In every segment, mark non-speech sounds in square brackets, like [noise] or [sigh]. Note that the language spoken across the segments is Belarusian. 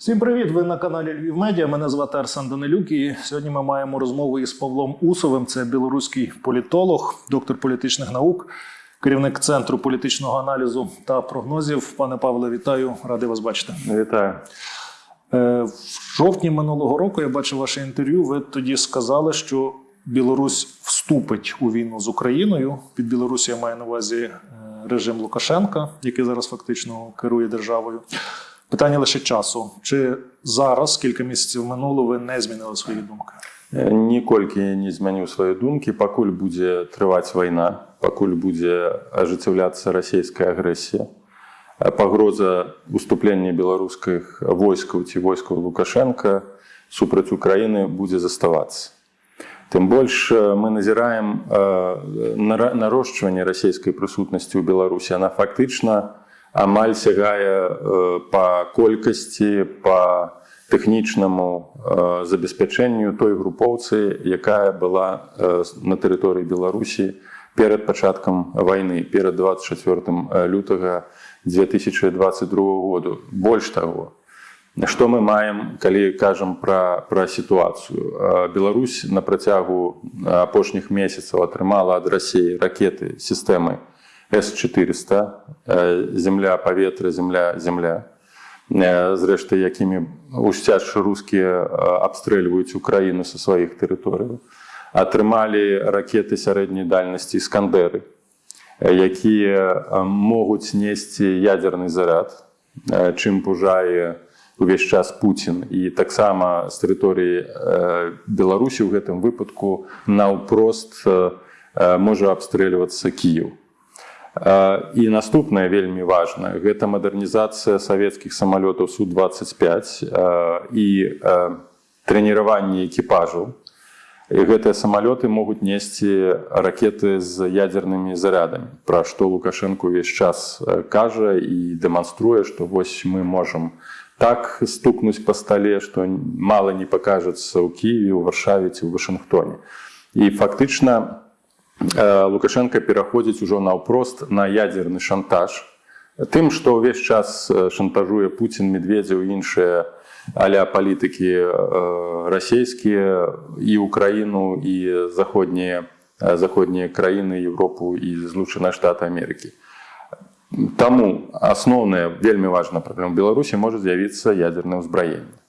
Всім привіт! Ви на каналі Львів Медіа. Мене звати Арсен Данилюк. І сьогодні ми маємо розмову із Павлом Усовим. Це білоруський політолог, доктор політичних наук, керівник центру політичного аналізу та прогнозів. Пане Павле, вітаю, радий вас бачити. Вітаю. Е, В жовтні минулого року я бачив ваше інтерв'ю. Ви тоді сказали, що Білорусь вступить у війну з Україною. Під Білорусі я маю на увазі е, режим Лукашенка, який зараз фактично керує державою. Питання лише часу. Чи зараз, кілька місяців минуло, ви не змінили свої думки? Е, Ніколькі не змяніў свае думкі, пакуль будзе трываць вайна, пакуль будзе ажыццяўляцца расійская агрэсія. Э, Пагроза уступлення беларускіх войскаў ці войскаў Лукашенко супраць Украіны будзе заставацца. Тым больш э, мы назіраем э, нара- нарошчванне расійскай прысутнасці ў Беларусі. Она фактычна амаль сягае э, па колькасці, па тэхнічнаму э, забеспячэнню той групоўцы, якая была э, на тэрыторыі Беларусі перад пачаткам вайны, перад 24 лютага 2022 году. Больш таго, Што мы маем, калі кажам пра, пра сітуацыю. Беларусь на працягу апошніх месяцаў атрымала ад рассіі ракеты сістэмы С-400, э, земля, паветра, земля, земля. Э, Зрэшты, якімі усцячы рускія абстрэльваюць Украіну са сваіх тэрыторыяў. Атрымалі ракеты сярэдняй дальнасці іскандеры, э, якія э, могуць несці ядерны заряд, э, чым пужае увесь час Пуцін і таксама з тэрыторыі э, Беларусі ў гэтым выпадку наўпрост э, э, можа абстрэльвацца Кіев. І наступнае вельмі важна гэта мадэрнізацыя савецкіх самалётаў су-25 э, і трэніраванне экіпажаў. І гэтыя самалёты могуць несці ракеты з ядзернымі зарядамі, пра што Лукашенко ўвесь час кажа і дэманструе, што вось мы можам так стукнуць па стале, што мала не пакажацца ў Кіеве, у Варшаве ці ў Вашынгтоне. І фактычна Лукашенко пераходзіць ужо наўпрост на ядзерны шантаж. Тым, што ўвесь час э, шантажуе Пуцін, медведзяў і іншыя аля палітыкі э, расійскія і Украіну і заходнія, э, заходнія краіны Европу і злучаныя штаты Амерыкі. Таму асноўная вельмі важная праблема Беларусі можа з'явіцца ядерное ўзбраенне.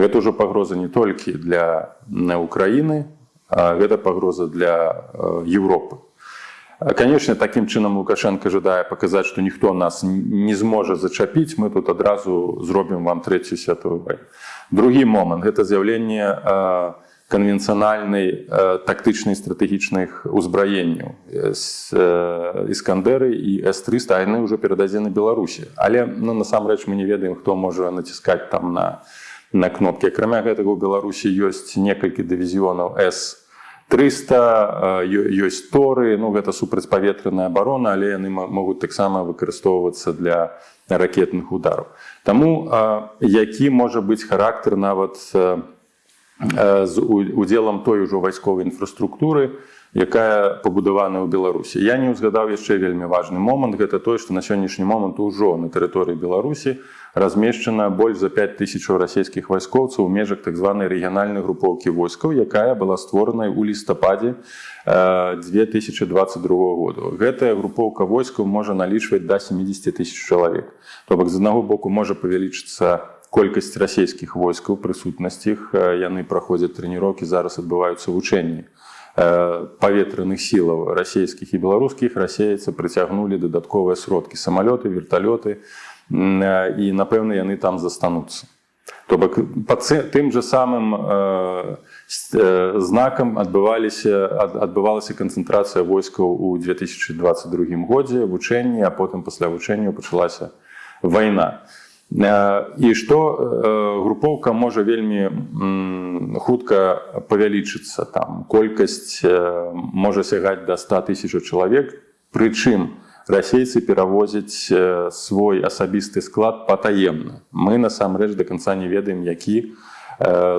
Гэта ўжо пагроза не толькі для Украіны, гэта пагроза для э, Европы. Канечне, такім чынам Лукашенко жадае паказаць, што ніхто нас не зможа зачапіць, мы тут адразу зробім вам трэцюю святую вайну. Другі момант гэта з'яўленне э, канвенцыянальнай э, тактычнай стратэгічных узбраенняў іскандеры і с-300 яны ўжо перададзены беларусі але ну, насамрэч мы не ведаем хто можа націскаць там на на кнопкі акрамя гэтага у беларусі ёсць некалькі дывізіёнаў с 300 ёсць торы ну гэта супрацьпаветраная абарона але яны могуць таксама выкарыстоўвацца для ракетных удараў Таму які можа быць характар нават з удзелам той ужо вайсковай інфраструктуры, якая пабудавана ў Беларусі. Я не ўзгадаў яшчэ вельмі важны момант, гэта той, што на сённяшні момант ужо на тэрыторыі Беларусі размешчана больш за 5 тысячаў расійскіх вайскоўцаў у межах так званай рэгіянальнай групоўкі войскаў, якая была створанай у лістападзе 2022 году. Гэтая групоўка войскаў можа налічваць да 70 тысяч чалавек. То бок з аднаго боку можа павялічыцца колькасць расійскіх войскаў прысутнасць іх яны праходзяць трэніроўкі зараз адбываюцца вучэнні паветраных сілаў расійскіх і беларускіх расеяцца прыцягнулі дадатковыя сродкі самалёты верталёты і напэўна яны там застануцца то бок па тым же самым знакам адбываліся адбывалася канцэнтрацыя войскаў у 2022 годзе вучэнні а потым пасля вучэнняў пачалася вайна і і што групоўка можа вельмі хутка павялічыцца там. Колькасць можа сягаць да 100 тысяч чалавек прычым расейцы перавозяць свой асабісты склад патаемна мы насамрэч до конца не ведаем які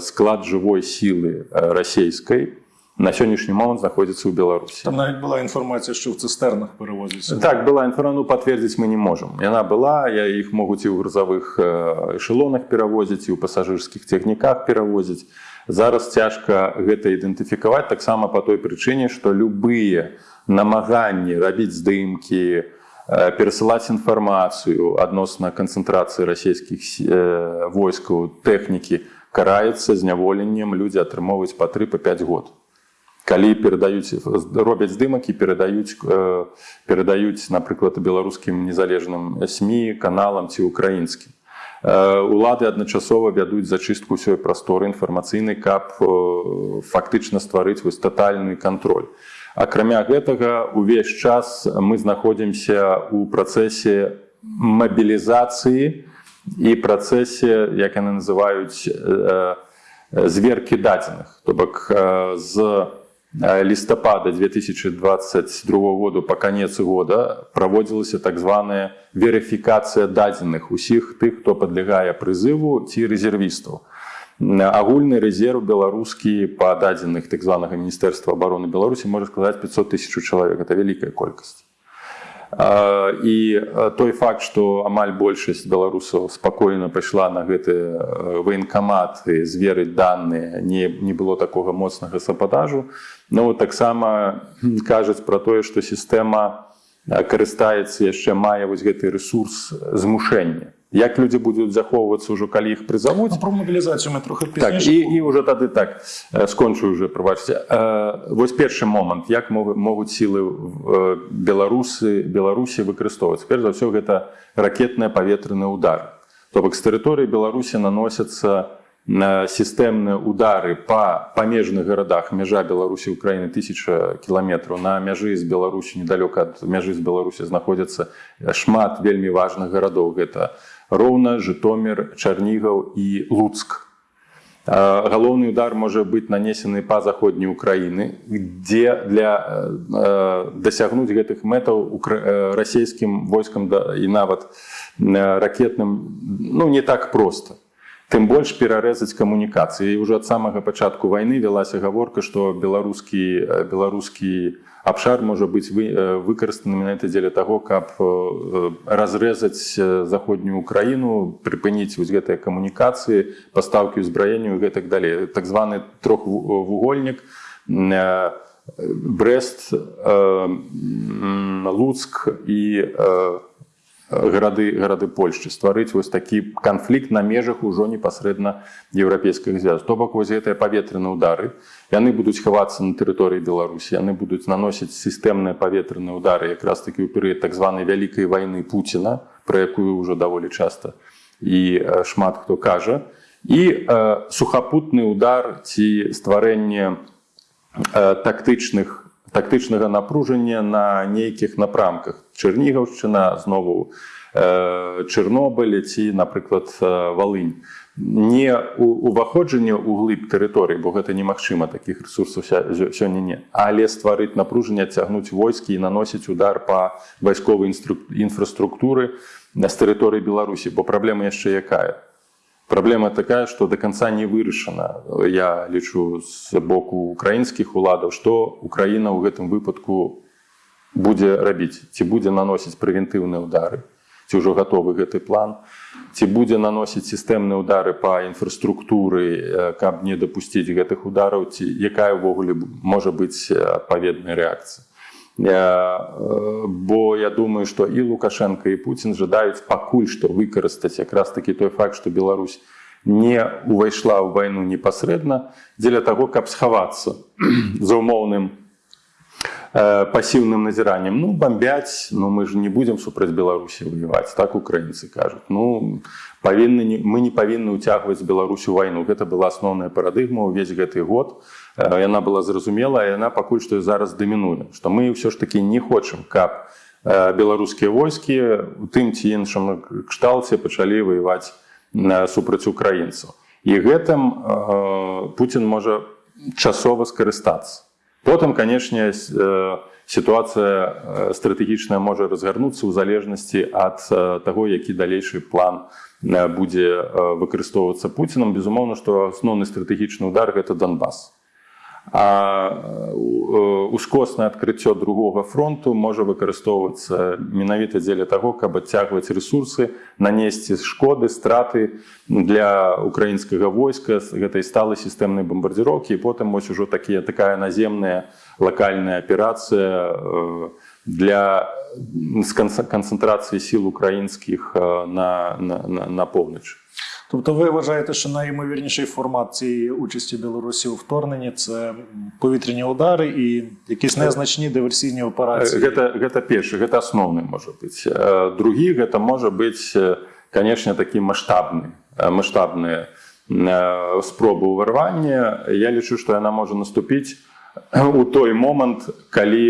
склад жывой сілы расійскай на сённяшні момант знаходзіцца ў беларусі Там навіть була інформація, що в цистернах перевозяться. так была інфра ну пацвердзіць мы не можам яна была я іх могуць і ў грузавых э, эшелонах перавозіць і ў пасажырскіх цягніках перавозіць зараз цяжка гэта ідэнтыфікаваць таксама по той прычыне што любыя намаганні рабіць здымкі перасылаць інфармацыю адносна канцэнтрацыі расійскіх сі- войскаў тэхнікі караецца зняволеннем людзі атрымоўваюць па 3 па 5 год. Калі перадаюць робяць здымак і перадаюць перадаюць напрыклад беларускім незалежным сМ каналам ці украінскім. Улады адначасова вядуць зачыстку ўсёй прасторы інфармацыйнай каб фактычна стварыць вось татальны кантроль акрамя гэтага увесь час мы знаходзімся ў працэсе мабілізацыі і працэсе як яны называюць э, зверкі дадзеных. То бок э, з э, лістапада 2022 году по канец года праводзілася так званая верыфікацыя дадзеных усіх тых хто падлягае прызыву ці рэзервістаў агульны рэзерв беларускі па дадзеных так званага міністэрства обороны беларусі можа сказаць 500 тысяч чалавек. Это вялікая колькасць. І той факт што амаль большасць беларусаў спакойна пайшла на гэты военкамат і зверыць даныя не, не было такога моцнага сападажу. Ну таксама кажуць пра тое што сістэма карыстаецца яшчэ мае вось гэты ресурс змушэння як людзі будуць захоўвацца ўжо калі іх прызавуць. Ну, про мобілізацію ми трохи так і, і уже тады так скончу уже прабачце. Э, вось першы момант як могу- могуць сілы беларусы беларусі выкарыстоўвацца. Перш за ўсё гэта ракетныя паветраны удар то бок з тэрыторыі беларусі наносяцца на сістэмныя удары па памежных гарадах мяжа беларусі украіны тысяча кіламетраў. На мяжы з беларусі недалёка ад мяжы з беларусі знаходзяцца шмат вельмі важных гарадоў. Гэта роўна жытомир чарнігаў і луцк. Галоўны удар можа быць нанесены па заходняй Украіны дзе для э, э, дасягнуць гэтых мэтаў расійскім войскам да, і нават э, ракетным ну не так проста тым больш перарэзаць камунікацыі. І ўжо ад самага пачатку вайны вялася гаворка што беларускі э, беларускі абшар можа быць вы, э, выкарыстаны менавіта дзеля таго каб э, разрэзаць заходнюю Украіну прыпыніць вось гэтыя камунікацыі пастаўкі ўзбраенню і гэтак далей. Так званы трохвугольнік брест луцк і гарады гарады польшчы стварыць вось такі канфлікт на межах ужо непасрэдна еўрапейскіх звяз то бок вось гэтыя паветраныя удары яны будуць хавацца на тэрыторыі беларусі яны будуць наносіць сістэмныя паветраныя удары якраз такі ў перыяд так званай вялікай вайны пуціна пра якую ўжо даволі часта і шмат хто кажа. І э, сухапутны удар ці стварэнне э, тактычных тактычнага напружання на нейкіх напрамках. Чэрнігаўшчына знову чырнобылі ці напрыклад валынь не уваходжанне ў глыб тэрыторыі бо гэта немагчыма такіх ресурсаў сёння не але стварыць напружанне цягнуць войскі і наносіць удар па вайсковай інфраструктуры з тэрыторыі беларусі бо праблема яшчэ якая Праблема такая, што да канца не вырашана. Я лічу з боку украінскіх уладаў, што Украіна ў гэтым выпадку будзе рабіць, ці будзе наносіць прэвентыўныя ўдары, ці ўжо гатовы гэты план, ці будзе наносіць сістэмныя ўдары па інфраструктуры, каб не дапусціць гэтых удараў, ці якая ўвогуле можа быць адпаведная рэакцыя. Э, бо я думаю што і лукашенко і Пуін жадаюць пакуль што выкарыстаць якраз такі той факт што Беларусь не увайшла ў вайну непасрэдна дзеля таго каб схавацца [clears throat] за умоўным э, пасіўным назіраннем ну бомбяць ну мы ж не будзем супраць беларусі воеваць так украінцы кажуць ну павінны не, мы не павінны ўцягваць беларусю вайну гэта была асноўная парадыгма ўвесь гэты год. Э, яна была зразумела яна пакуль што зараз дамінуе што мы ўсё ж таки не хочам каб э, беларускія войскі у тым ці іншым кшталце пачалі воеваць э, супраць украінцаў. І гэтым э, Пуін можа часова скарыстацца потым канешне э, сітуацыя э, стратэгічная можа разгарнуцца ў залежнасці ад э, таго які далейшы план э, будзе э, выкарыстоўвацца Пуцінам. Безумоўна што асноўны стратэгічны удар гэта Донбас А е, ускосне адкрыццё другога фронту можа выкарыстоўвацца менавіта дзеля таго, каб адцягваць рэсурсы, нанесці шкоды, страты для украінскага войска з гэтай сталай сістэмнай бамбардзіроўкі і потым вось ужо такія такая наземная лакальная аперацыя для канцэнтрацыі сіл украінскіх на, на, на, на поўначы. Тобто ви вважаєте, що найімовірніший формат цієї участі Білорусі у вторгненні це повітряні удари і якісь незначні диверсійні операції. Гэта асноўны можа быць Э, другі гэта можа быць э, канешне такі маштабны маштабныя э, спробы ўварвання я лічу што яна можа наступіць у той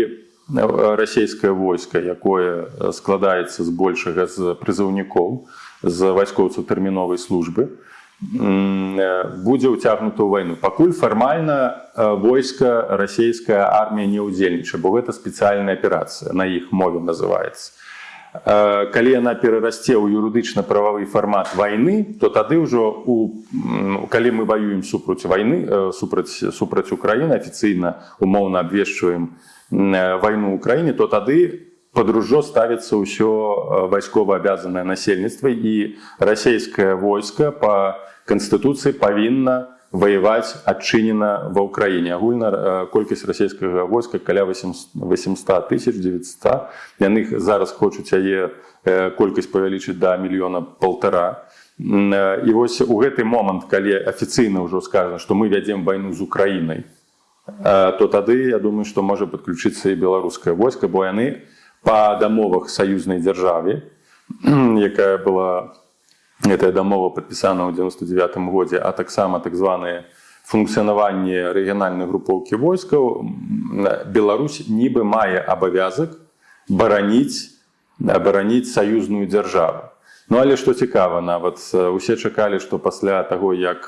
э, расійскае войска якое э, складаецца з большага з прызыўнікоў з вайскоўцаў тэрміновай службы э, будзе ўцягнута ў вайну. Пакуль фармальна э, войска расійская армія не ўдзельнічае бо гэта спецыяльная аперацыя на іх мове называецца. Э, калі яна перарасце ў юрыдычна-прававы фармат вайны то тады ўжо у калі мы ваюем супраць вайны супраць супраць Украіны афіцыйна умоўна абвешчваем вайну ўкраіне то тады под ружо ставіцца ўсё вайскова абязанае насельніцтва і расійскае войска по канстытуцыі павінна ваяваць адчынена ва ўкраіне агульна э, колькасць расійскага войска каля 800 тысяч 900 яны х- зараз хочуць яе э, колькасць павялічыць да мільёна полтора. Э, і вось у гэты момант калі афіцыйна ўжо сказано што мы вядзем вайну з украінай э, то тады я думаю што можа падключыцца і беларускае войска бо яны па дамовах саюзнай дзяржаве [clears throat] якая была гэтая дамова падпісана ў 99 годзе а таксама так званыя функцыянаванне рэгіянальнай групоўкі войскаў Беларусь нібы мае абавязак бараніць абараніць саюзную дзяржаву Ну але што цікава нават э, усе чакалі што пасля таго як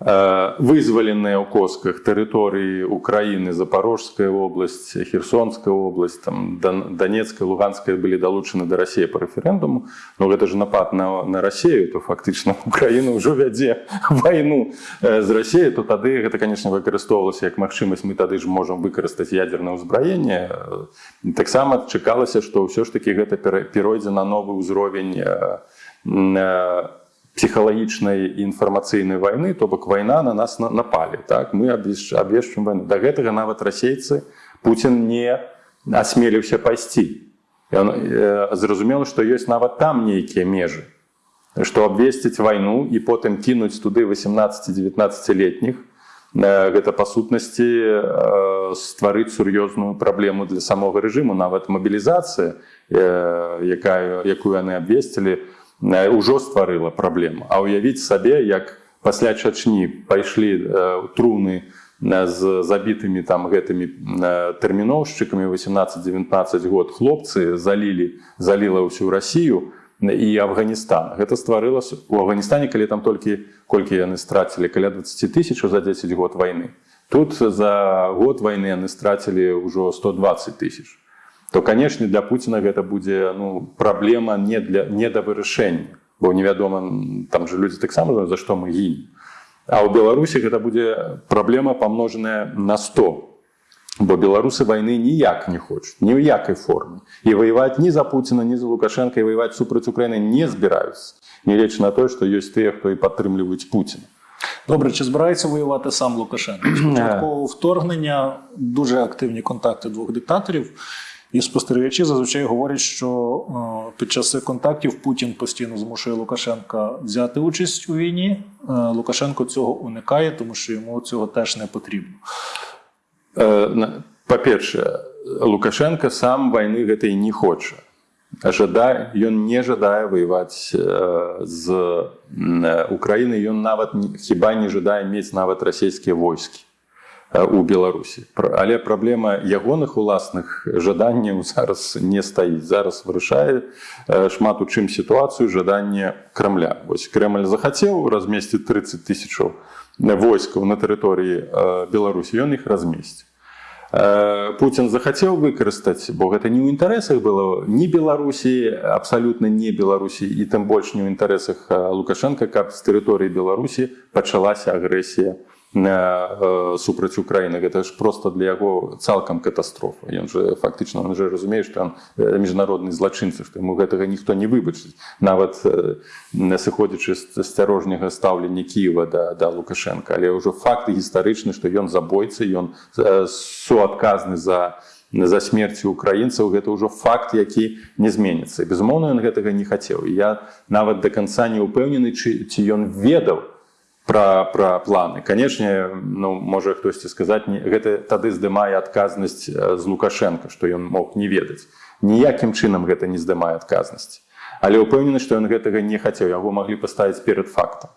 вызваленыя ў косках тэрыторыі Украіны запорожская область херсонская область там донецкая луганская былі далучаны да рассіі по рэферэндуму но гэта ж напад на, на Росію то фактычна [laughs] Украіна ўжо вядзе вайну э, з Росіі то тады гэта конечно выкарыстоўвалася як магчымасць. Мы тады ж можам выкарыстаць ядерное ўзбраенне. Э, таксама чакалася што ўсё ж таки гэта пера- перайдзе на новы ўзровень э, м, э, псіхалагічнай і інфармацыйнай вайны то бок вайна на нас на- напалі так? Мы абвешчым вайну. Да гэтага нават расейцы Пуін не асмеліўся пайсці. Ён э, зразумела што ёсць нават там нейкія межы што абвесціць вайну і потым кінуць туды 18-19летніх гэта па сутнасці стварыць сур'ёзную праблему для самога рэжыму нават мабілізацыя якая якую яны абвесцілі э, ўжо стварыла праблему а ўявіць сабе як пасля чачні пайшлі э, труны э, з забітымі там гэтымі э, тэрміноўшчыкамі 18-19 год хлопцы залілі заліла ўсю Расію і Афганістан. Гэта стварыла с- у Афганістане калі там толькі колькі яны страцілі каля 20 тысяч за 10 год войны тут за год войны яны страцілі ўжо 120 тысяч то канешне для Пуціна гэта будзе ну праблема не для не да вырашэння бо невядома там же людзі таксама за што мы гінем А ў Беларусі гэта будзе праблема памножаная на 100 бо беларусы вайны ніяк не хочуць ні ў якай форме. І ваяваць ні за Пуціна ні за лукашенко і ваяваць супраць Украіны не збіраюцца нягледзячы на тое што ёсць тыя хто і падтрымліваюць Пуціна Добре, чи збирається воювати сам Лукашенко? Спочатку вторгнення дуже активні контакти двох диктаторів. І спостерігачі зазвичай говорять, що е, під час цих контактів Путін постійно змушує Лукашенка взяти участь у війні. Е, Лукашенко цього уникає, тому що йому цього теж не потрібно. Э, на- па-першае лукашенко сам вайны гэтай не хоча жадае ён не жадае ваяваць э, з м, э, Украіны ён нават не- хіба не жадае мець нават расійскія войскі э, У Беларусі. Але праблема ягоных уласных жаданняў [laughs] зараз не стаіць. Зараз вырашае шмат у чым сітуацыю жаданне крамля. Вось Крemль захацеў размесціць 30 тысячаў войскаў на тэрыторыі Беларусі. Ён іх размесціць Путін захацеў выкарыстаць бо гэта не ў інтарэсах было ні беларусі абсалютна не беларусі і тым больш не ў інтарэсах лукашенко каб з тэрыторыі беларусі пачалася агрэсія супраць Украіны. Гэта ж просто для яго цалкам катастрофа. Ён же фактычна он же разумее што міжнародны злачынцы што яму гэтага ніхто не выбачыць. Нават сыходзячы з асцярожняга стаўлення Кіева да, да Лукашенко але ўжо факты гістарычны што ён забойцы ён суадказны за за смерці украінцаў гэта ўжо факт які не зменіцца. Безумоўна ён гэтага не хацеў. Я нават до конца не ўпэўнены ці, ці ён ведаў про про планы. Канешне ну можа хтосьці сказаць не гэта тады здымае адказнасць з лукашенко што ён мог не ведаць. Ніякім чынам гэта не здымае адказнасць. Але ўпэўнены што ён гэтага не хацеў яго маглі паставіць перад фактам.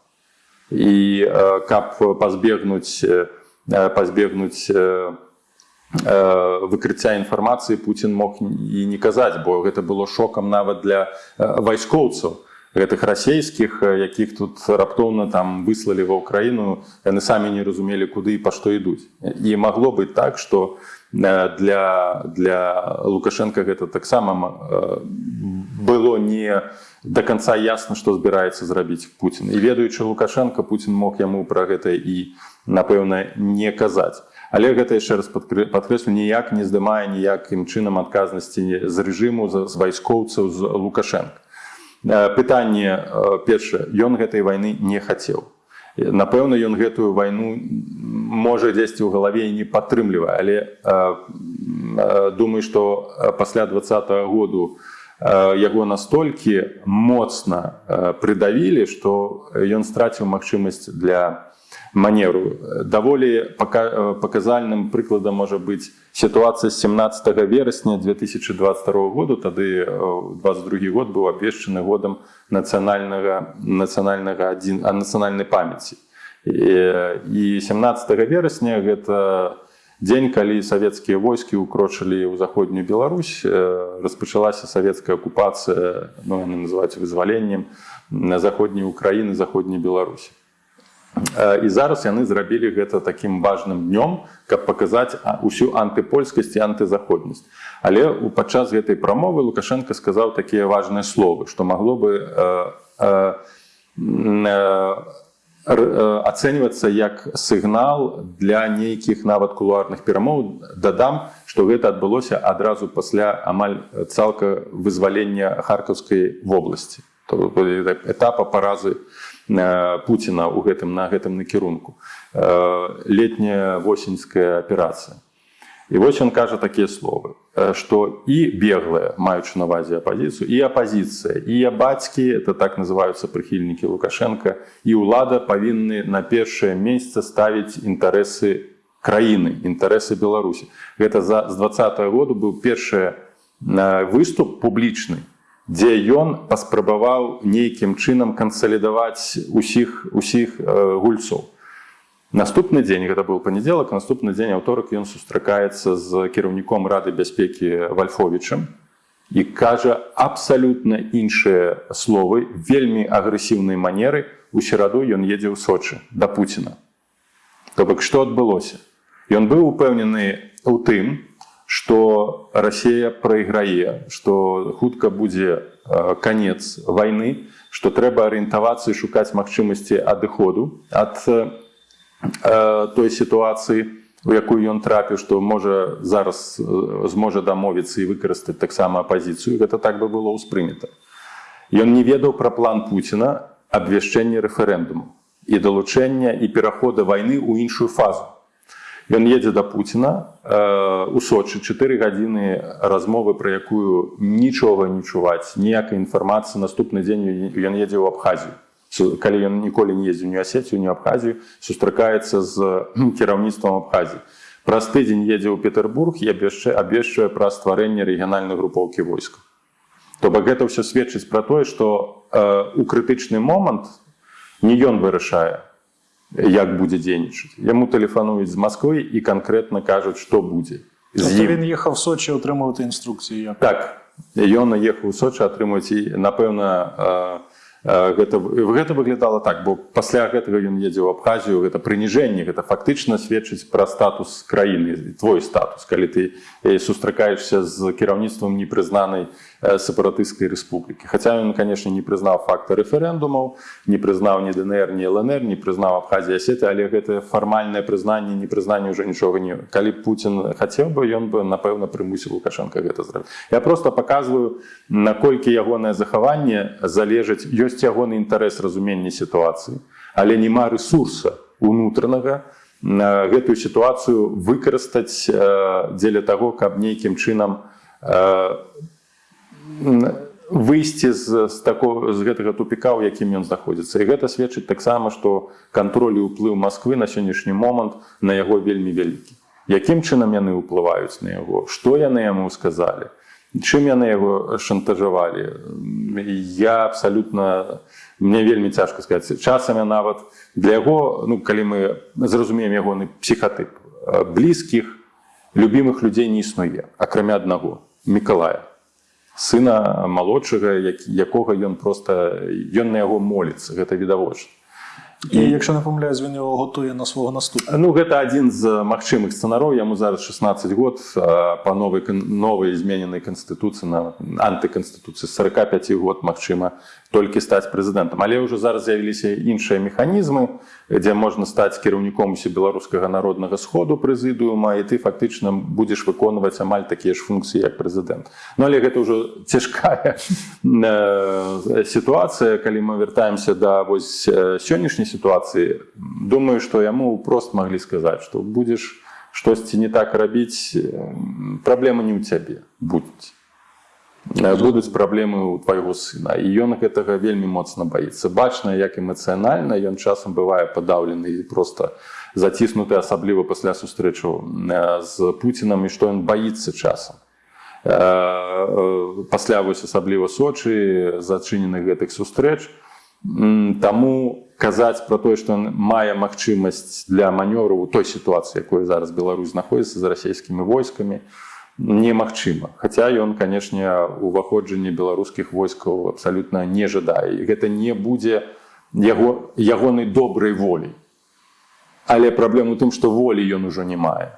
І э, каб пазбегнуць э, пазбегнуць э, выкрыцця інфармацыі Пуін мог і не казаць, бо гэта было шокам нават для вайскоўцаў гэтых расійскіх, якіх тут раптоўна там выслалі ва ўкраіну, яны самі не разумелі, куды і па што ідуць. І магло быць так, што для, для Лукашенко гэта таксама было не до конца ясна, што збіраецца зрабіць Пуін. І ведаючы Лукашенко, Пуін мог яму пра гэта і, напэўна, не казаць. Але гэта яшчэ раз падкрэслю ніяк не здымае ніякім чынам адказнасці з рэжыму з вайскоўцаў з лукашенко пытанне першае ён гэтай вайны не хацеў. Напэўна ён гэтую вайну можа дзесьці ў галаве не падтрымлівае але думаю што пасля -го году яго настолькі моцна прыдавілі што ён страціў магчымасць для манеру даволі паказальным прыкладам можа быць сітуацыя з 17 верасня 2022 году. Тады 22 год быў абвешчаны годам нацыянальнага нацыянальнага адзін а нацыянальнай памяці. І 17 верасня гэта дзень калі савецкія войскі укрочылі ў заходнюю Беларусь распачалася савецкая акупацыя ну, называць вызваленнем на заходняй Украіны заходняй Беларусі і зараз яны зрабілі гэта таким важным днём каб паказаць усю антыпольскасць і антызаходнасць. Але у падчас гэтай прамовы лукашенко сказаў такія важныя словы што магло бы э, э, э, ацэньвацца як сігнал для нейкіх нават кулуарных перамоў. Дадам што гэта адбылося адразу пасля амаль цалка вызвалення харкаўскай вобласці. Этапа паразы Пуціна ў гэтым на гэтым накірунку. Летняя восеньская аперацыя. І вось ён кажа такія словы што і беглая маючы на вазе апазіцыю і апазіцыя і я бацькі это так называюцца прыхільнікі лукашенко і ўлада павінны на першае месца ставіць інтарэсы краіны інтарэсы беларусі. Гэта за з два -го году быў першы выступ публічны дзе ён паспрабаваў нейкім чынам кансалідаваць усіх усіх гульцоў. Наступны дзень гэта быў панядзелак, наступны дзень аўторак ён сустракаецца з кіраўніком рады бяспекі вальфовічам і кажа абсалютна іншыя словы, вельмі агрэсіўнай манеры у сераду ён едзе ў сочы да Пуціна. То бок што адбылося? Ён быў упэўнены ў тым, что Россия прайграе что хутка будзе конец войны что трэба арыентавацца і шукаць магчымасці адыходу ад той сітуацыі у якую ён трапіў што можа зараз зможа дамовіцца і выкарыстаць таксама апозіцыю гэта так бы было ўспрынята. Ён не ведаў пра план Пуціна абвяшчэння рэферэндуму і далучэння і перахода вайны ў іншую фазу Ён едзе да Пуціна у сочы. 4 гадзіны размовы пра якую нічога не чуваць ніякай інфармацыі. Наступны дзень ён едзе ў абхазію. Калі ён ніколі не ездзіў не асецію не абхазію сустракаецца з кіраўніцтвам абхазіі. Праз тыдзень едзе ў Петербург і яшчэ абвешчвае пра стварэнне рэгіянальнай групоўкі войска то бок гэта ўсё сведчыць пра тое што у крытычны момант не ён вырашае як будзе дзейнічаць. Яму тэлефануюць з Масквы і канкрэтна кажуць што будзе він ехаў сочи атрымаўты інструкцыі як? так. Ён наехаў у сочи атрымаць і напэўна гэта гэта выглядала так бо пасля гэтага ён едзе ў абхазію гэта прыніжэнне гэта фактычна сведчыць пра статус краіны твой статус калі ты сустракаешься з кіраўніцтвам непрызнанай э, сепаратыстскай рэспублікі хаця ён конечно не прызнаў факта рэферэндумаў не прызнаў ні днр ні лнр не прызнаў абхазія сеты але гэта фармальнае прызнанне не прызнанне уже нічога не калі Путін хацеў бы ён бы напэўна прымусіў лукашенко гэта зрабіць я просто показываю наколькі ягонае захаванне залежыць ёсць ягоны інтарэс разумення сітуацыі але няма ресурса унутранага на гэтую сітуацыю выкарыстаць э, дзеля таго каб нейкім чынам э, выйсці з, з з гэтага тупіка у якім ён знаходзіцца. І гэта сведчыць таксама што кантроль і ўплыў Масквы на сённяшні момант на яго вельмі вялікі. Якім чынам яны ўплываюць на яго? Што яны яму сказалі? Чым яны яго шантажавалі? Я абсалютна мне вельмі цяжка сказаць. Часамі нават для яго ну калі мы зразумеем ягоны псіхатып блізкіх любімых людзей не існуе акрамя аднаго мікалая сына малодшага як, якога ён просто ён на яго моліцца гэта відавочна. І якщо не помиляюсь, він його готує на свого наступника. Ну гэта адзін з магчымых сцэнароў яму зараз 16 год па новай новай змененай канстытуцыі на антыканстытуцыі. 45 год магчыма толькі стаць прэзідэнтам. Але ўжо зараз з'явіліся іншыя механізмы дзе можна стаць кіраўніком усе беларускага народнага сходу прэзідыума і ты фактычна будзеш выконваць амаль такія ж функцыі як прэзідэнт. Ну але гэта ўжо цяжкая [laughs] э, сітуацыя. Калі мы вяртаемся да вось э, сённяшняй сітуацыі думаю што яму прост маглі сказаць што будзеш штосьці не так рабіць праблема не ў цябе Э, будуць праблемы ў твайго сына. І ён гэтага вельмі моцна баіцца. Бачна як эмацыянальна ён часам бывае падаўлены і просто заціснуты асабліва пасля сустрэчу э, з пуцінам і што ён баіцца часам. Э, э, пасля вось асабліва сочы зачыненых гэтых сустрэч. Таму казаць пра тое што ён мае магчымасць для манёру у той сітуацыі якой зараз Беларусь знаходзіцца з расійскімі войскамі немагчыма Хаця ён канешне уваходжанне беларускіх войскаў абсалютна не жадае гэта не будзе яго ягонай добрай волі але праблема у тым што волі ён ужо не мае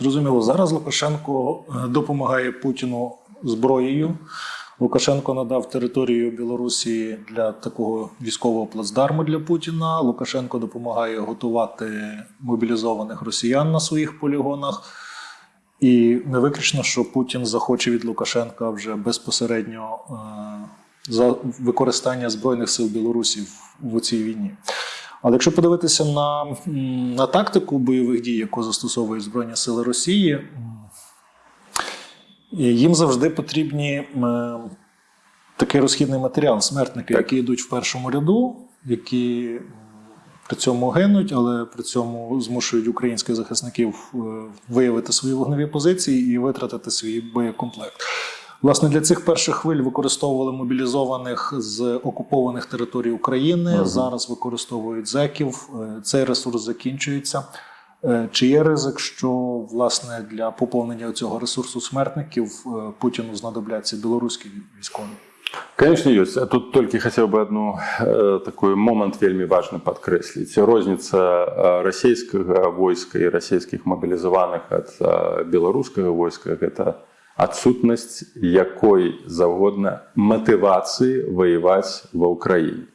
Зрозуміло, зараз Лукашенко е, допомагає Путіну зброєю. Лукашенко надав територію Білорусі для такого військового плацдарму для Путіна. Лукашенко допомагає готувати мобілізованих росіян на своїх полігонах. Не виключно, що Путін захоче від Лукашенка вже безпосередньо е, за використання Збройних сил Білорусі в, цій війні. Але якщо подивитися на, на тактику бойових дій, яку застосовують Збройні Сили Росії, їм завжди потрібні такий розхідний матеріал, смертники, Так. які йдуть в першому ряду, які при цьому гинуть, але при цьому змушують українських захисників е, виявити свої вогневі позиції і витратити свій боєкомплект. Власне, для цих перших хвиль використовували мобілізованих з окупованих територій України. Мгм. Зараз використовують зеків. Е, Цей ресурс закінчується. Е, Чи є ризик, що власне для поповнення цього ресурсу смертників Путіну знадобляться білоруські військові? Конечно, ёсць А тут толькі хацеў бы одну э, такой момант вельмі важны падкрэсліць розніца э, расійскага войска і расійскіх мабілізаваных ад э, беларускага войска гэта адсутнасць якой заўгодна матывацыі ваяваць ва ўкраіне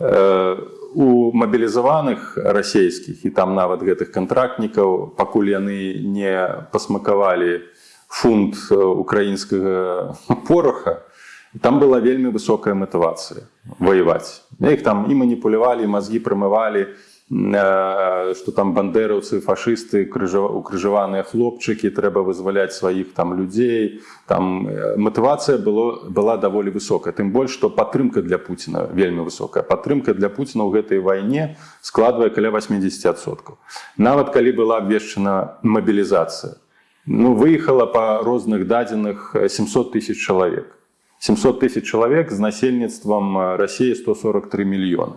Э, у мабілізаваных расійскіх і там нават гэтых кантрактнікаў пакуль яны не пасмакавалі фунт э, украінскага пороха там была вельмі высокая матывацыя ваяваць. Іх там і маніпулявалі мазгі прамывалі что там бандераўцы фашысты укрыжаваныя хлопчыкі трэба вызваляць сваіх там людзей. Там э, матывацыя было была даволі высокая. Тым больш што падтрымка для Пуціна вельмі высокая. Падтрымка для Пуціна ў гэтай вайне складвае каля 80соткаў нават калі была абвешчана мабілізацыя. Ну выехала па розных дадзеных 700 тысяч чалавек 700 тысяч чалавек з насельніцтвам Росіі 143 мільёны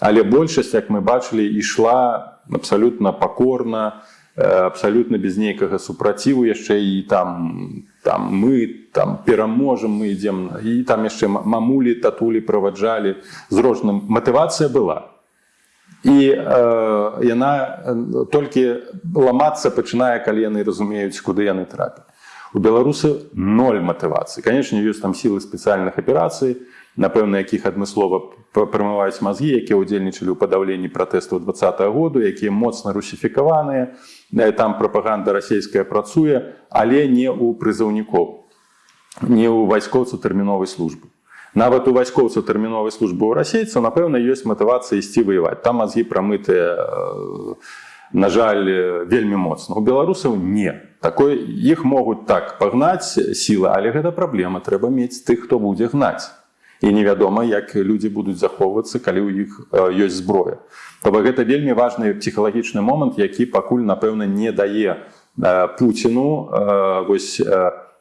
але большасць як мы бачылі ішла абсалютна пакорна э, абсалютна без нейкага супраціву яшчэ і там там мы там пераможам мы ідзем. І там яшчэ ма- мамулі татулі праваджалі. З розным матывацыя была. І э, яна э, толькі ламацца пачынае калі яны разумеюць куды яны трапяць У беларусаў ноль матывацыі. Конечно ёсць там сілы спецыяльных аперацый напэўна якіх адмыслова прамываюць мазгі якія ўдзельнічалі ў падаўленні пратэстаў два году якія моцна русіфікаваныя там прапаганда расійская працуе але не ў прызыўнікоў не ў вайскоўцаў тэрміновай службы. Нават у вайскоўцаў тэрміновай службы ў расейцаў напэўна ёсць матывацыя ісці ваяваць. Там мазгі прамытыя э, на жаль э, вельмі моцна. У беларусаў не. Такой іх могуць так пагнаць сілы але гэта праблема. Трэба мець тых хто будзе гнаць. І невядома як людзі будуць захоўвацца калі ў іх э, ёсць зброя. То бок гэта вельмі важны псіхалагічны момант які пакуль напэўна не дае э, пуціну вось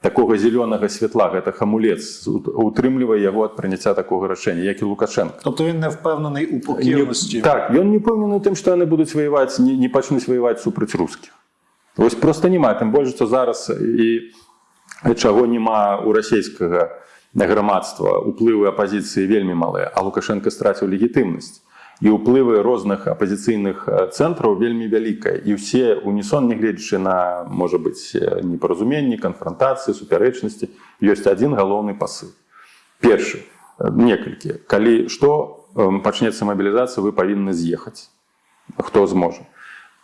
такога зялёнага святла гэта хамулец утрымлівае яго ад прыняцця такога рашэння як і лукашенко. Тобто він не впевнений у покірності. так ён не пэўнены тым што яны будуць ваяваць не, не пачнуць ваяваць супраць рускіх вось просто няма тым больш што зараз і чаго няма у расійскага грамадства уплывы апазіцыі вельмі малыя а лукашенко страціў легітымнасць і ўплывы розных апазіцыйных цэнтраў вельмі вялікая і ўсе унісон нягледзячы на можа быць непаразуменні канфронтацыі супярэчнасці ёсць адзін галоўны пасыл. Першы некалькі. Калі што пачнецца мабілізацыя вы павінны з'ехаць. Хто зможа.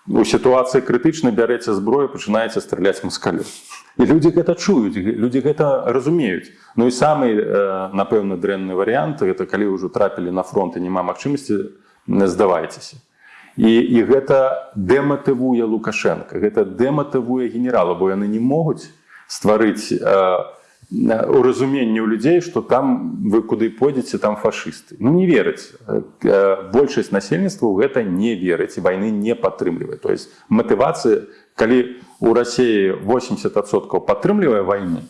У сітуацыі крытычна бярэце зброю пачынаеце страляць маскалю і людзі гэта чуюць людзі гэта разумеюць. Ну і самы напэўна дрэнны варыянт гэта калі ўжо трапілі на фронт і няма магчымасці не здавайцеся. І, і гэта дэматывуе лукашенко гэта дэматывуе генерала бо яны не могуць стварыць э, у разуменні ў людзей што там вы куды пойдзеце там фашысты. Ну не верыць большасць насельніцтва ў гэта не верыць і вайны не падтрымлівае. То есть матывацыя калі у рассіі 80соткаў падтрымлівае вайны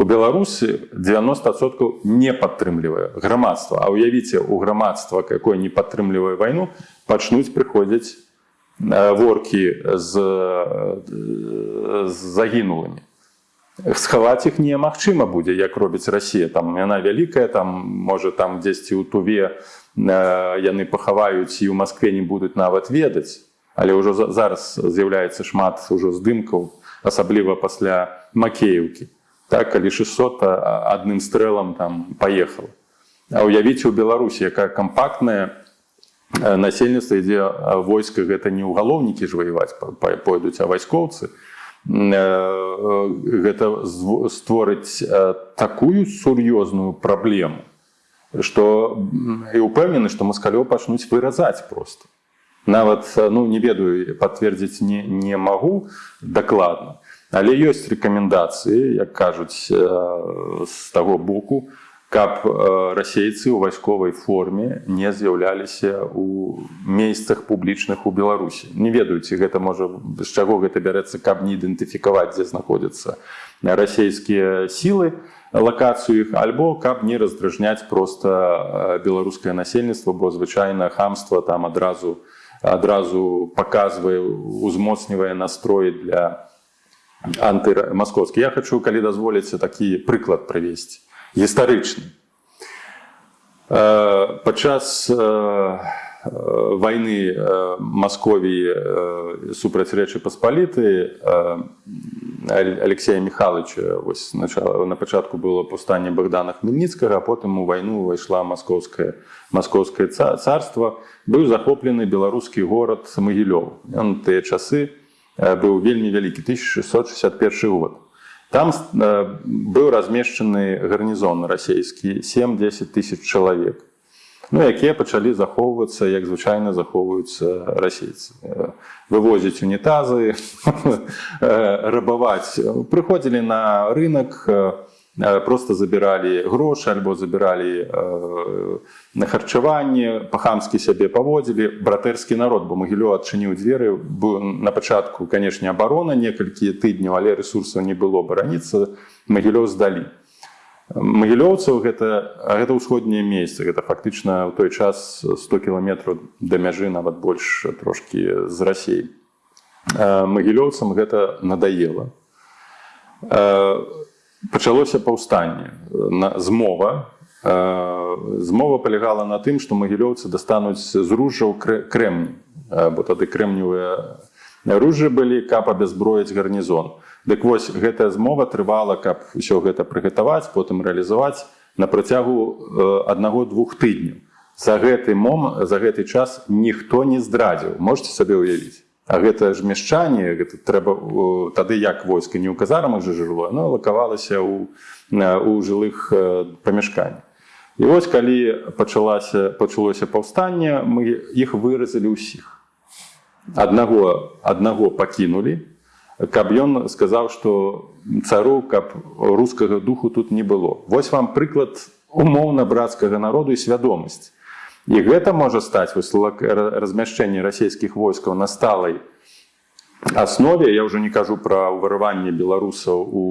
у беларусі 90соткаў не падтрымлівае грамадства. А уявіце у грамадства якое не падтрымлівае вайну пачнуць прыходзіць э, воркі з, э, з загінулымі. Схаваць іх немагчыма будзе як робіць Росія там яна вялікая там можа там дзесьці ў туве э, яны пахаваюць і ў Маскве не будуць нават ведаць. Але ўжо за- зараз з'яўляецца шмат ужо здымкаў асабліва пасля макеевкі так калі 600 а- адным стрэлам там паехала А уявіце у беларусі якая кампактная э, насельніцтва ідзе а войска гэта не ўгалоўнікі ж ваяваць па- па- пойдуць а вайскоўцы. Э, гэта зв- створыць э, такую сур'ёзную праблему што м, і ўпэўнены што маскалёў пачнуць выразаць просто нават э, ну не ведаю пацвердзіць не, не магу дакладна але ёсць рэкамендацыі як кажуць э, з таго боку каб э, расейцы ў вайсковай форме не з'яўляліся у месцах публічных у беларусі. Не ведаюць гэта можа з чаго гэта бярэцца каб не ідэнтыфікаваць дзе знаходзяцца расійскія сілы лакацыю іх альбо каб не раздражняць просто э, беларускае насельніцтва бо звычайна хамства там адразу адразу паказвае узмоцнівае настрой для антымаскоўскі я хочу калі дазволіце такі прыклад правесці гістарычны Э, падчас э, э, вайны Масковіі супраць рэчы паспаліты Алексея Михайловича вось начала на пачатку было паўстанне Богдана Хмельніцкага потым у вайну увайшла маскоўскае маскоўскае ца- царства быў захоплены беларускі горад магілёў ён тыя часы быў вельмі вялікі 1661 год. Там э, быў размешчаны гарнізон расійскі 7-10 тысяч чалавек ну, якія пачалі захоўвацца як звычайна захоўваюцца расейцы. Э, вывозіць унітазы [laughs] э, рабаваць прыходзілі на рынок просто забіралі грошы альбо забіралі э, на харчаванне па-хамскі сябе паводзілі братэрскі народ бо магілё адчыніў дзверы. На пачатку канешне абарона некалькі тыдняў але ресурсаў не было бараніцца магілёў здалі. Магілёўцаў гэта гэта ўсходняе месца. Гэта фактычна ў той час 100 кіламетраў да мяжы нават больш трошкі з рассей магілёўцам гэта надаела пачалося паўстанне. На змова змова палягала на тым што магілёўцы дастануць з ружжаў крэмні. Бо тады крэмневыя ружы былі каб абязброіць гарнізон. Дык вось гэтая змова трывала каб усё гэта прыгатаваць потым рэалізаваць на працягу аднаго-двух тыдняў. За гэты мом за гэты час ніхто не здрадзіў. Можете сабе ўявіць А гэта ж мяшчанне гэта трэба тады як войска не ў казармах жа жыло но лакавалася ў у жылых э, памяшканнях. І вось калі пачалася пачалося паўстанне мы іх выразалі ўсіх. Аднаго аднаго пакінулі каб ён сказаў што цару каб рускага духу тут не было. Вось вам прыклад умоўна брацкага народу і свядомасць і гэта можа стаць ра- размяшчэнне расійскіх войскаў на сталай аснове. Я ўжо не кажу пра вырыванне беларусаў у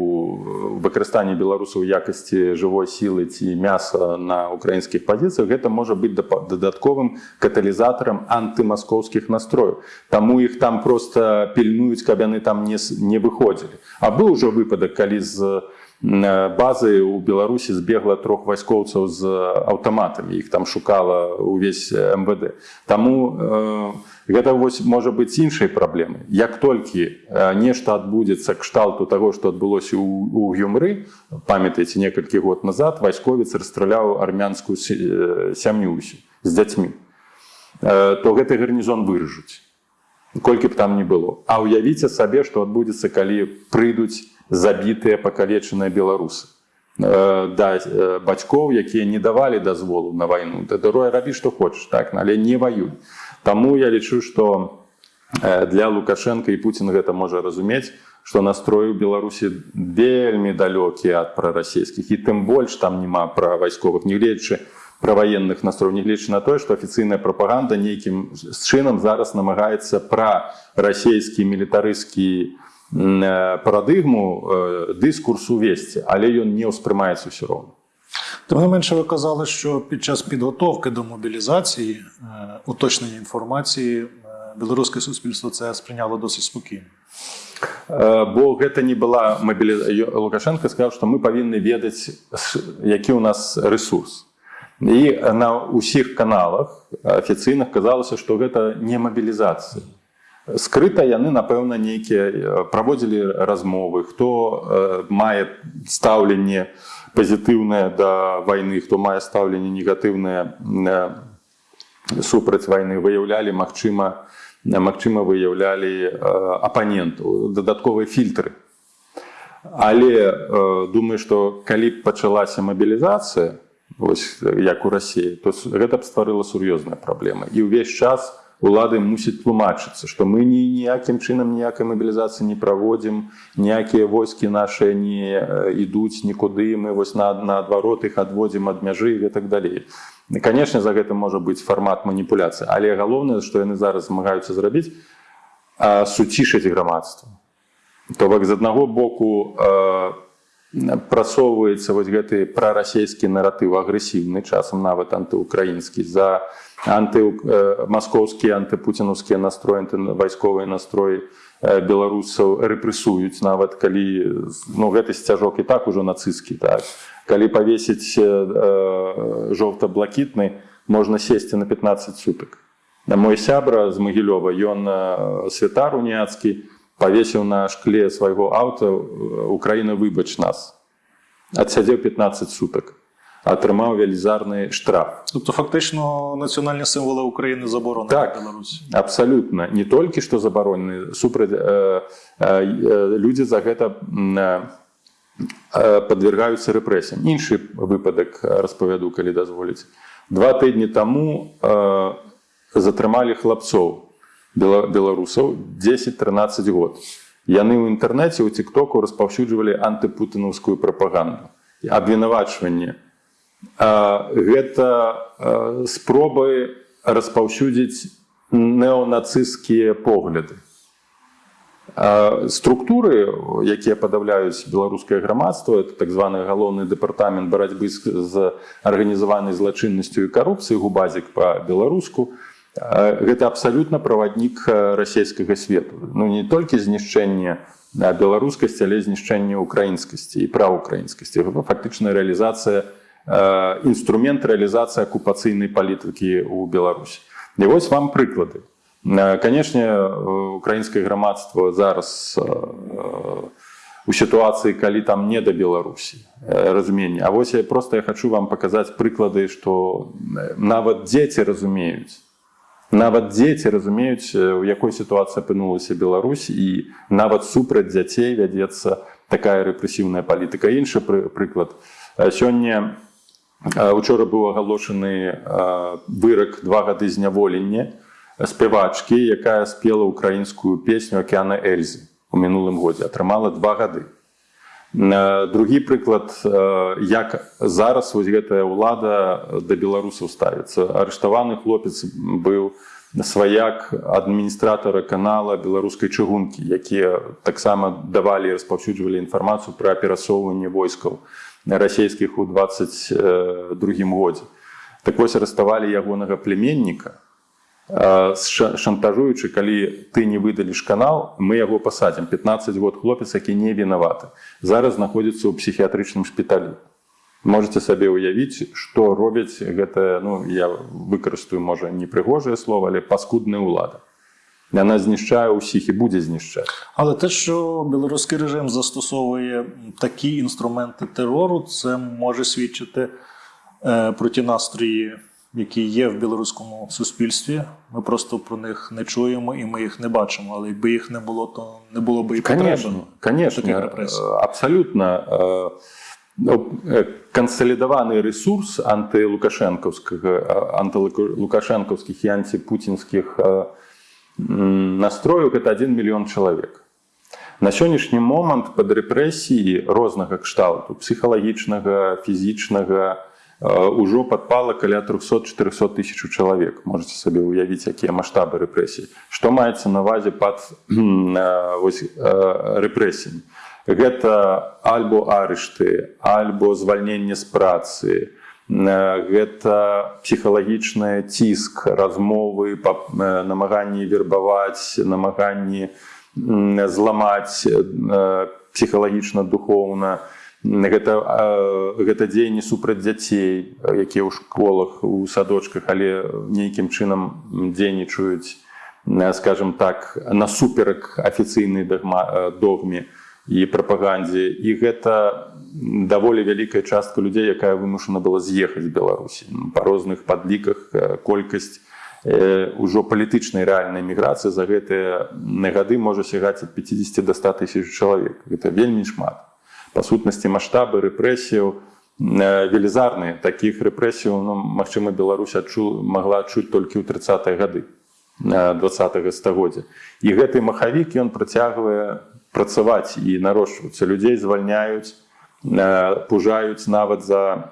выкарыстанне беларусаў у якасці жывой сілы ці мяса на украінскіх пазіцыях. Гэта можа быць дадатковым каталізатарам антымаскоўскіх настрояў. Таму іх там просто пільнуюць каб яны там не, выходзілі. А быў ужо выпадак калі з базы у беларусі збегла трох вайскоўцаў з аўтаматамі іх там шукала увесь мвд. Таму э, гэта вось можа быць іншай праблемай як толькі э, нешта адбудзецца кшталту таго што адбылося ў- у гюмры памятаеце некалькі год назад вайсковец расстраляў армянскую э, сям'ю з дзяцьмі. Э, то гэты гарнізон выражуць колькі б там не было. А ўявіце сабе што адбудзецца калі прыйдуць забітыя пакалечаныя беларусы. Э, да э, бацькоў якія не давалі дазволу на вайну. Да дарой рабі што хочаш так? Але не ваюй. Таму я лічу што э, для лукашенко і Пуін гэта можа разумець што настрой у беларусі вельмі далёкі ад прарасійскіх. І тым больш там няма пра вайсковых нягледзячы пра ваенных настроў. Нягледзячы на тое што афіцыйная прапаганда нейкім чынам зараз намагаецца пра расійскі мілітарысцкі м, э, парадыгму э, дыскурс увесці але ён не ўспрымаецца ўсё роўна Тим не менше, ви казали, що під час підготовки до мобілізації, е, уточнення інформації, е, білоруське суспільство це сприйняло досить спокійно. Э, бо гэта не была мобілі... лукашенко сказаў што мы павінны ведаць ш- які у нас ресурс і на ўсіх каналах афіцыйных казалася што гэта не мабілізацыя Скрыта яны напэўна нейкія э, праводзілі размовы хто э, мае стаўленне пазітыўнае да вайны хто мае стаўленне негатыўнае э, супраць вайны. Выяўлялі магчыма магчыма выяўлялі апанентаў дадатковыя фільтры. Але думаю што калі б пачалася мабілізацыя вось як у рассіі то гэта б стварыла сур'ёзная праблема. І ўвесь час улады мусіць тлумачыцца што мы ні ніякім чынам ніякай мабілізацыі не праводзім ніякія войскі нашыя не э, ідуць нікуды мы вось на наадварот іх адводзім ад мяжы і так далей. Канешне за гэтым можа быць фармат маніпуляцыі але галоўнае што яны зараз змагаюцца зрабіць суцішыць грамадства. То бок з аднаго боку э, прасоўваецца вось гэты прарасійскі наратыў агрэсіўны часам нават антыукраінскі за анты маскоўскія антыпуцінаўскія настроі анты вайсковыя настроі э, беларусаў рэпрэсуюць нават калі ну гэты сцяжок і так ужо нацысцкі так калі павесіць э, жоўта-блакітны можна сесці на 15 сутак мой сябра з магілёва ён э, святар уніяцкі павесіў на шкле свайго аўта э, украіна выбач нас адсядзеў 15 сутак атрымаў велізарны штраф. Тобто, фактично, національні символи України заборонені Так. в Білорусі. абсалютна не толькі што забаронены супраць э, э, э, людзі за гэта м, э, э, падвергаюцца рэпрэсіям іншы выпадак э, распавяду калі дазволіць два тыдні таму э, затрымалі хлапцоў бела- беларусаў 10-13 год. Яны ў інтэрнэце ў тиктоку распаўсюджвалі антыпутынаўскую прапаганду абвінавачванне А, гэта спробы распаўсюдзіць неонацысцкія погляды. Структуры якія падаўляюць беларускае грамадства это так званы галоўны дэпартамент барацьбы з, арганізаванай злачыннасцю і карупцыі губазік па-беларуску гэта абсалютна праваднік расійскага свету. Ну не толькі знішчэнне беларускасці але знішчэнне украінскасці і праўукраінскасці фактычная рэалізацыя інструмент рэалізацыі акупацыйнай палітыкі ў беларусі і вось вам прыклады Э, канешне украінскае грамадства зараз э, у сітуацыі калі там не да беларусі э, разуменне А вось я просто я хочу вам паказаць прыклады што э, нават дзеці разумеюць нават дзеці разумеюць э, у якой сітуацыі апынулася Беларусь і нават супраць дзяцей вядзецца такая рэпрэсіўная палітыка. Іншы пры, прыклад. Э, сёння э, учора быў агалошаны вырак два гады зняволення спявачкі якая спела украінскую песню акеана эльзы у мінулым годзе. Атрымала два гады. Другі прыклад як зараз вось гэтая ўлада да беларусаў ставіцца. Арыштаваны хлопец быў сваяк адміністратара канала беларускай чыгункі якія таксама давалі распаўсюджвалі інфармацыю пра перасоўванне войскаў расійскіх у 22 годзе. Так вось арыставалі ягонага племенніка ша- шантажуючы калі ты не выдаліш канал мы яго пасадзім. 15 год хлопец які не вінаваты. Зараз знаходзіцца ў псіхіятрычным шпіталі можете сабе ўявіць што робяць гэта ну я выкарыстаю можа непрыгожае слово але паскудная ўлада яна знішчае ўсіх і будзе знішчаць Але те, що білоруський режим застосовує такі інструменти терору, це може свідчити е, про ті настрої, які є в білоруському суспільстві. Ми просто про них не чуємо і ми їх не бачимо. Але якби їх не було, то не було б і потреби. Конечно, конечно, таких репрессий. э, абсолютно. э, ну, э, Консолидованный ресурс антилукашенковского, э, антилукашенковских и антипутинских э, настроек – это 1 миллион человек. На сённяшні момант пад рэпрэсіі рознага кшталту псіхалагічнага фізічнага э, ўжо падпала каля 300-400 тысяч чалавек можете сабе ўявіць якія маштабы рэпрэсій што маецца на увазе пад э, вось, э, рэпрэсіямі гэта альбо арышты альбо звальненне з працы гэта псіхалагічны ціск размовы намаганні вербаваць намаганні зламаць псіхалагічна духоўна. Гэта гэта дзеянні супраць дзяцей якія ў школах у садочках але нейкім чынам дзейнічаюць скажем так насуперак афіцыйнай дагма э, догме і прапагандзе. І гэта даволі вялікая частка людзей якая вымушана была з'ехаць беларусі. Па розных падліках колькасць э, ўжо палітычнай рэальнай міграцыі за гэтыя гады можа сягаць ад 50 до 100 тысяч чалавек. Гэта вельмі шмат. Па сутнасці маштабы рэпрэсіяў велізарныя. Такіх рэпрэсіяў ну, Мачыма Беларусь адчу магла адчуць толькі ў 30 гады два стагоддзя. І гэты махавік ён працягвае працаваць і нарошчвацца людзей звальняюць э, пужаюць нават за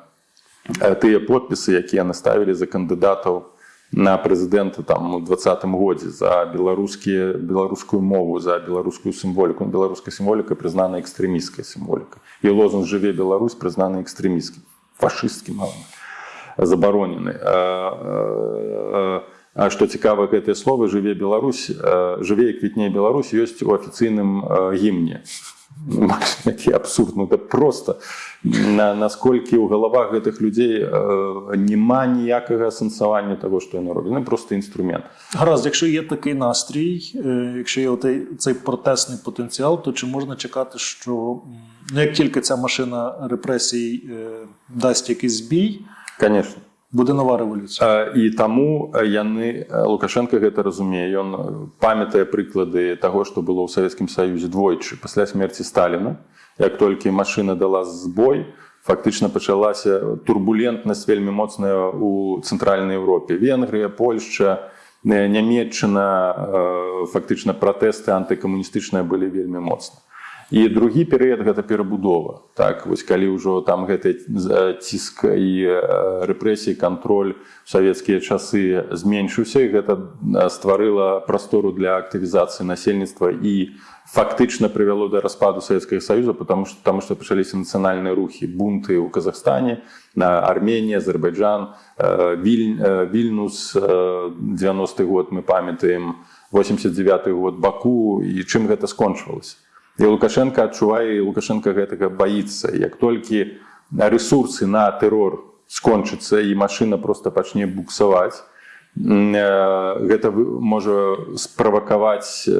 э, тыя подпісы якія наставілі за кандыдатаў на прэзідэнта там у двадцатым годзе за беларускія беларускую мову за беларускую сімволіку. Ну, беларуская сімволіка прызнана экстрэміская сімволіка і лозунг жыве Беларусь прызнаны экстрэміскім фашысцкім забаронены. А, а, а што цікава гэтыя словы жыве Беларусь а, жыве і квітней Беларусь ёсць у афіцыйным гімне які абсурд. Ну это просто. На, насколькі ў галавах гэтых людзей э, няма ніякага сэнсавання того што яны робяць ну, просто інструмент Гаразд, якщо є такий настрій, якщо є отей, цей протестний потенціал, то чи можна чекати, що ну, як тільки ця машина репресій е, дасть якийсь збій, конечно буде нова революція? Э, і таму яны лукашенко гэта разумее ён памятае прыклады таго што было ў савецкім саюзе двойчы пасля смерці сталіна. Як толькі машына дала збой фактычна пачалася турбулентнасць вельмі моцная у цэнтральнай Еўропе венгрыя польшча нямецчына э, фактычна пратэсты антыкамуністычныя былі вельмі моцна і другі перыяд гэта перабудова. Так вось калі ўжо там гэты ціск і э, рэпрэсіі кантроль у савецкія часы зменшыўся гэта э, стварыла прастору для актывізацыі насельніцтва і фактычна прывяло да распаду савецкага саюза потому что там што пачаліся нацыянальныя рухі. Бунты ў казахстане на арменія азербайджан э, віль э, вільнус э, 90 год мы памятаем 89 год баку і чым гэта скончвалася і лукашенко адчувае і лукашенко гэтага баіцца. Як толькі ресурсы на тэрор скончыцца і машына просто пачне буксаваць э, гэта можа справакаваць э,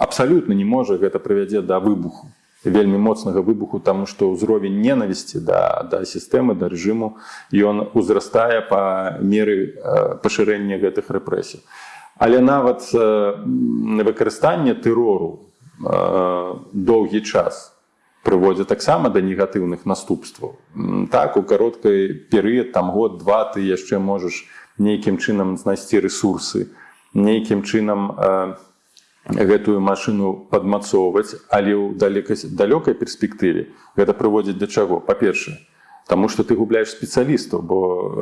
абсалютна не можа гэта прывядзе да выбуху вельмі моцнага выбуху таму што ўзровень ненавісці да, да сістэмы да рэжыму ён узрастае па меры э, пашырэння гэтых рэпрэсій. Але нават выкарыстанне тэрору доўгі час прыводзя таксама да негатыўных наступстваў. Так у кароткай перыяд там год два ты яшчэ можаш нейкім чынам знайсці ресурсы нейкім чынам э, гэтую машыну падмацоўваць але ў далёкай перспектыве гэта прыводзіць да чаго? Па-першае Таму што ты губляеш спецыялістаў бо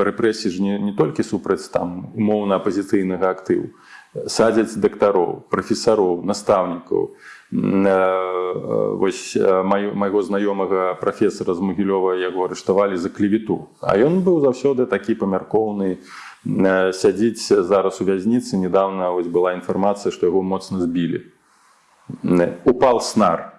рэпрэсіі ж не, не толькі супраць там умоўна апазіцыйнага актыву. Садзяць дактароў прафесароў настаўнікаў вось э, маю- майго знаёмага прафесара з магілёва яго арыштавалі за клевету. А ён быў заўсёды такі памяркоўны э, сядзіць зараз у вязніцы. Недавно вось была інфармацыя што яго моцна збілі. Упал снар. Э,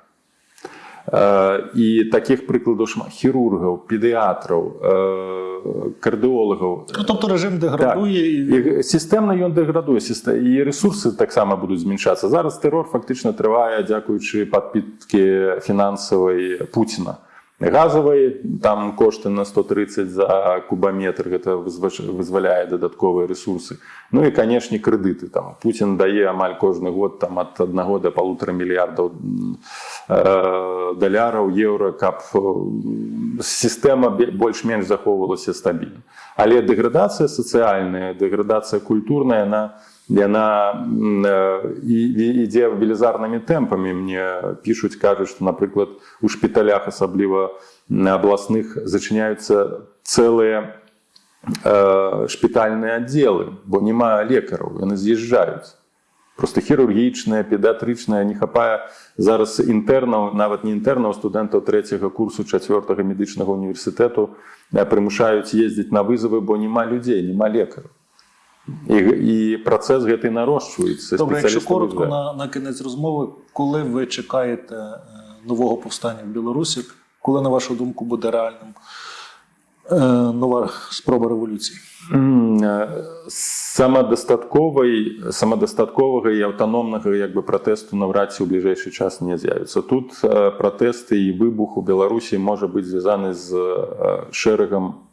і таких прыкладаў шмат хірургаў педыятраў э, кардыолагаў Ну, тобто режим деградує і і сістэмна ён дэградуе сіста- і ресурсы таксама будуць змяншацца зараз тэрор фактычна трывае дзякуючы падпіткі фінансавай Пуціна газавай там кошты на 130 за кубаметр гэта вызваляе дадатковыя ресурсы. Ну і канешне крэдыты там. Пуін дае амаль кожны год там ад аднаго да полутора мільярдаў э, даляраў еўра каб э, сістэма больш-менш захоўвалася стабільна. Але дэградацыя сацыяльная дэградацыя культурная яна яна м, э, ідзе велізарнымі тэмпамі мне пішуць кажуць што напрыклад у шпіталях асабліва на абласных зачыняюцца цэлыя э, шпітальныя аддзелы бо няма лекараў яны з'язджаюць просто хірургічная педыатрычная не хапае зараз інтэрнаў нават не інтэрнаў студэнтаў трэцяга курсу чацвёртага медычнага універсітэту э, прымушаюць ездзіць на вызовы бо няма людзей няма лекараў і, і працэс гэты нарошчваецца добре, якщо коротко виїжджають. на, на кінець розмови, коли ви чекаєте нового повстання в Білорусі, коли, на вашу думку, буде реальним нова спроба э, самадастатковай самадастатковага і аўтаномнага як бы пратэсту наўрад ці ў бліжэйшы час не з'явіцца тут пратэсты і выбух у беларусі можа быць звязаны з шэрагам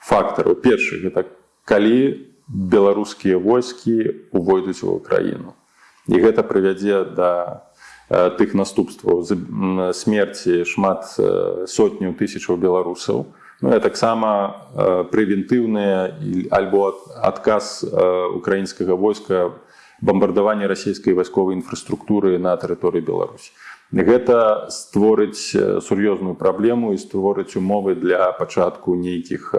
фактараў першы гэта калі беларускія войскі увойдуць у краіну і гэта прывядзе да тых наступстваў. Смерці шмат сотняў тысячаў беларусаў. Ну, таксама прэвентыўныя альбо ад- адказ украінскага войска бамбардавання расійскай вайсковай інфраструктуры на тэрыторыі Беларусі. Гэта створыць сур'ёзную праблему і створыць умовы для пачатку нейкіх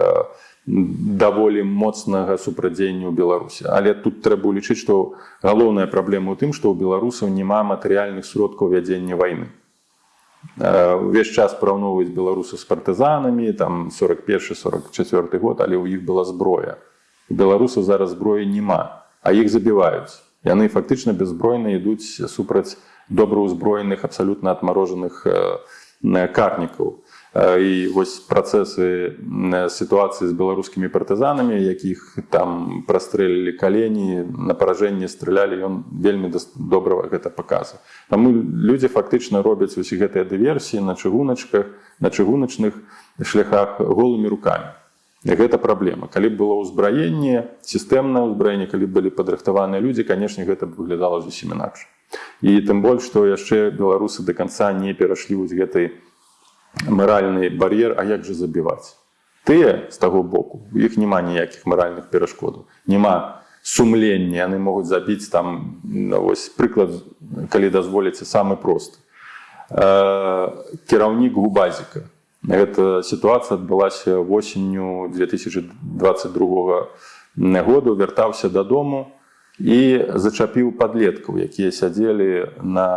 даволі моцнага супрадзення ў Беларусі. Але тут трэба ўлічыць, што галоўная праблема ў тым, што ў беларусаў няма матэрыяльных сродкаў вядзення вайны. Э, увесь час параўноўваюць беларусаў з партызанамі там 41-44 год але ў іх была зброя беларусаў зараз зброі няма а іх забіваюць яны фактычна беззбройна ідуць супраць добраўзброеных абсалютна адмарожаных э, карнікаў Э, і вось працэсы сітуацыі з беларускімі партызанамі якіх там прастрэлілі калені на паражэнне стралялі ён вельмі дас- добра гэта паказа Таму людзі фактычна робяць усе гэтыя дыверсіі на чыгуначках на чыгуначных шляхах голымі рукамі І гэта праблема. Калі б было ўзбраенне сістэмнае ўзбраенне калі былі падрыхтаваныя людзі канешне гэта выглядала зусім інакш. І тым больш што яшчэ беларусы до конца не перашлі вось гэтай маральны бар'ер а як жа забіваць? Тыя з таго боку у іх няма ніякіх маральных перашкодаў. Няма сумлення яны могуць забіць там ну, вось прыклад калі дазволіце самы просты. Э, кіраўнік губазіка. Гэта сітуацыя адбылася восенню 2022 году вяртаўся дадому і зачапіў падлеткаў якія сядзелі на,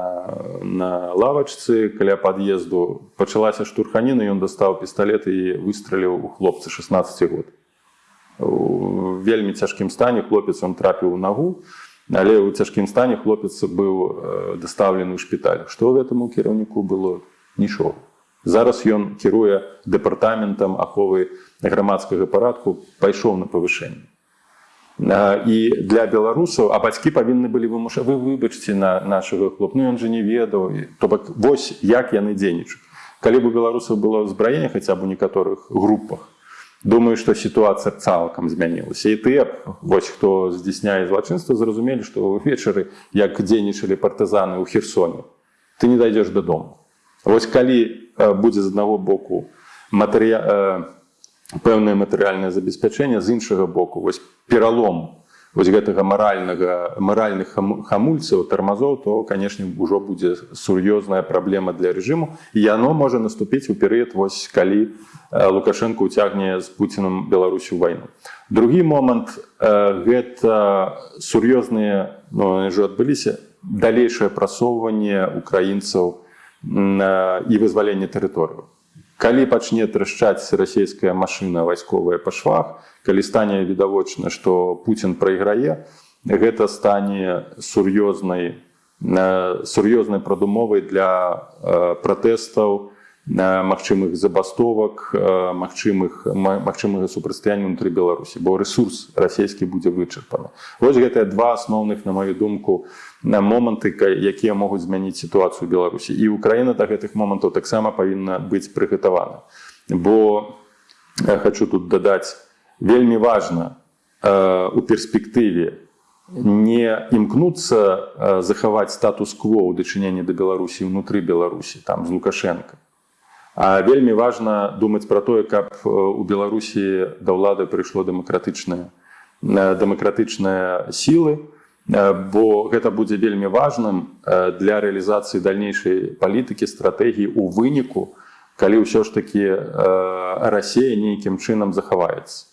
на лавачцы каля пад'езду. Пачалася штурханіна ён дастаў пісталет і выстраліў у хлопца 16 год. У вельмі цяжкім стане хлопец он трапіў у нагу але ў цяжкім стане хлопец быў э, дастаўлены ў шпіталь. Што гэтаму кіраўніку было? Нічога. Зараз ён кіруе дэпартаментам аховы грамадскага парадку пайшоў на павышэнне І для беларусаў а бацькі павінны былі вымуша вы выбачце на нашага хлоп ну ён же не ведаў то бок вось як яны дзейнічаюць. Калі бы у беларусаў было ўзбраенне хаця б у некаторых групах думаю што сітуацыя цалкам змянілася. І тыя б, вось хто здзяйсняе злачынства зразумелі што ўвечары як дзейнічалі партызаны ў херсоне ты не дайдзеш дадому. Вось калі будзе з аднаго боку матэрыя... пэўнае матэрыяльнае забеспячэнне. З іншага боку вось пералом вось гэтага маральнага маральных хаму- хамульцаў тармазоў то канешне ўжо будзе сур'ёзная праблема для рэжыму. І яно можа наступіць у перыяд вось калі э, лукашенко уцягне з пуціным беларусю вайну. Другі момант э, гэта сур'ёзныя ну, ўжо адбыліся далейшае прасоўванне украінцаў э, і вызваленне тэрыторыю калі пачне трашчаць расійская машына вайсковая па швах калі стане відавочна што Пуін прайграе гэта стане сур'ёзнай э, сур'ёзнай прадумовай для э, пратэстаў э, магчымых забастовак э, магчымых ма- магчымага супрацьстаяння унутры беларусі бо рэсурс расійскі будзе вычарпаны. Вось гэтыя два асноўных на маю думку на моманты якія могуць змяніць сітуацыю беларусі. І украіна да гэтых момантаў таксама павінна быць прыгатавана. Бо я хочу тут дадаць вельмі важна э, у перспектыве не імкнуцца э, захаваць статус-кво ў дачыненні да беларусі ўнутры беларусі там з лукашенко А вельмі важна думаць пра тое каб у беларусі да ўлады прыйшло дэмакратычнае дэмакратычныя сілы. Бо гэта будзе вельмі важным для рэалізацыі далейшай палітыкі стратэгіі у выніку калі ўсё ж такі Расія нейкім чынам захаваецца.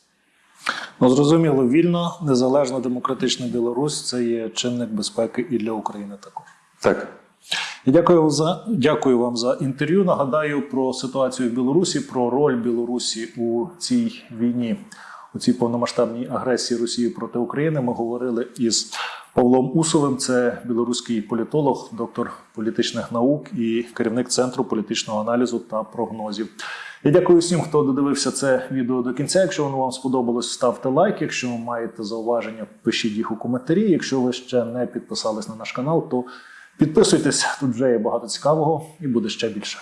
Ну, зрозуміло, вільна, незалежна демократична Білорусь це є чинник безпеки і для України також. так дякую вам за дякую вам за інтерв'ю. Нагадаю про ситуацію в Білорусі, про роль Білорусі у цій війні, у цій повномасштабній агресії Росії проти України. Ми говорили із Павлом Усовим. Це білоруський політолог, доктор політичних наук і керівник центру політичного аналізу та прогнозів. Я дякую всім, хто додивився це відео до кінця. Якщо воно вам сподобалось, ставте лайк. Якщо маєте зауваження, пишіть їх у коментарі. Якщо ви ще не підписались на наш канал, то Підписуйтесь, тут вже є багато цікавого і буде ще більше.